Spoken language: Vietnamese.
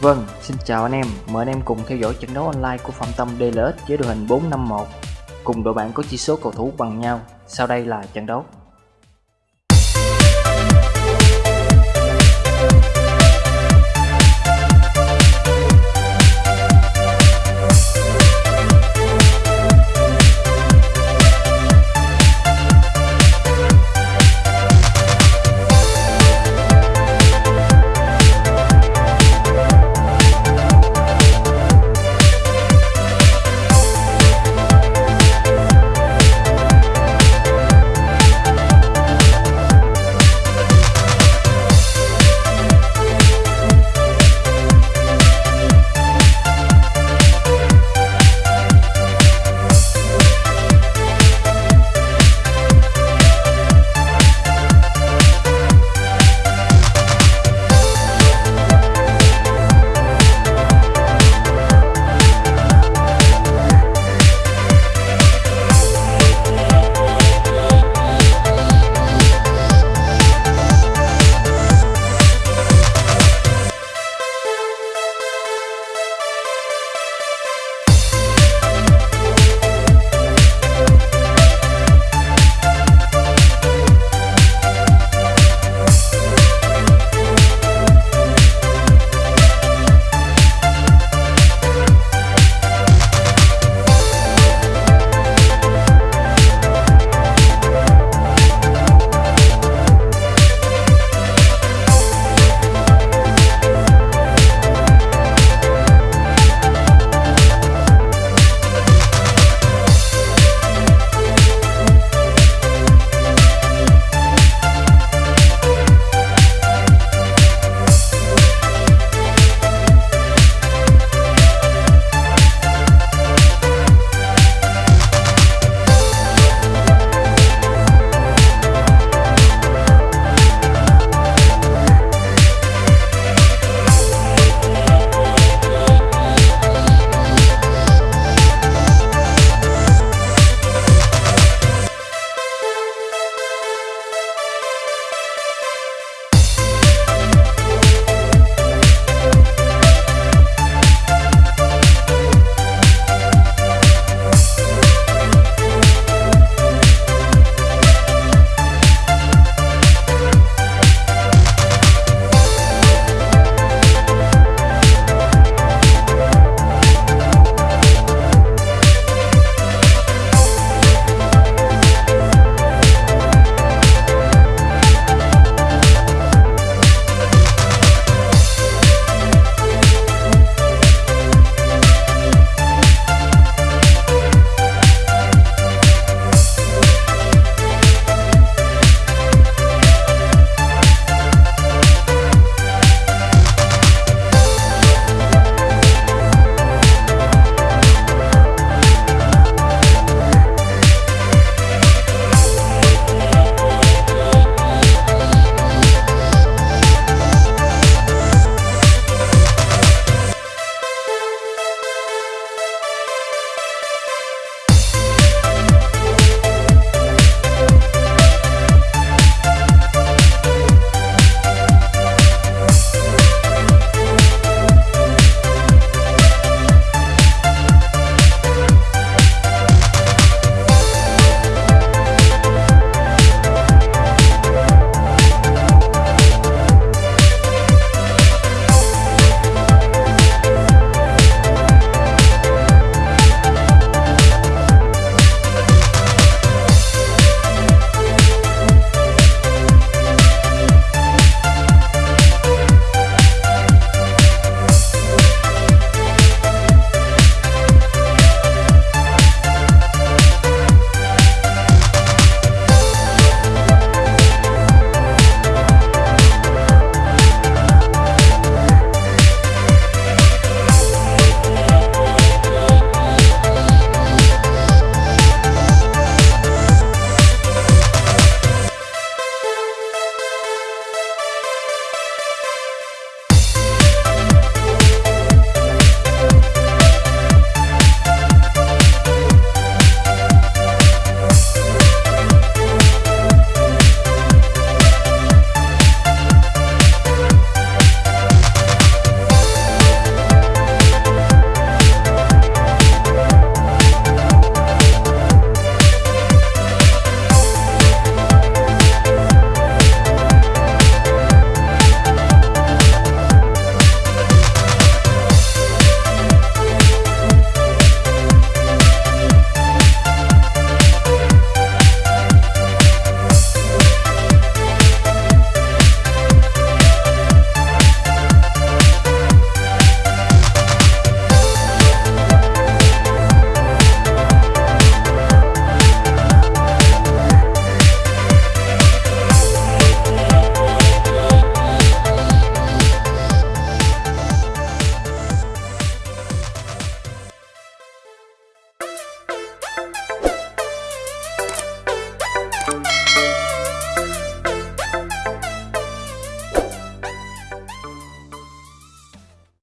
Vâng, xin chào anh em, mời anh em cùng theo dõi trận đấu online của Phạm Tâm DLS với đội hình 451 cùng đội bạn có chỉ số cầu thủ bằng nhau. Sau đây là trận đấu.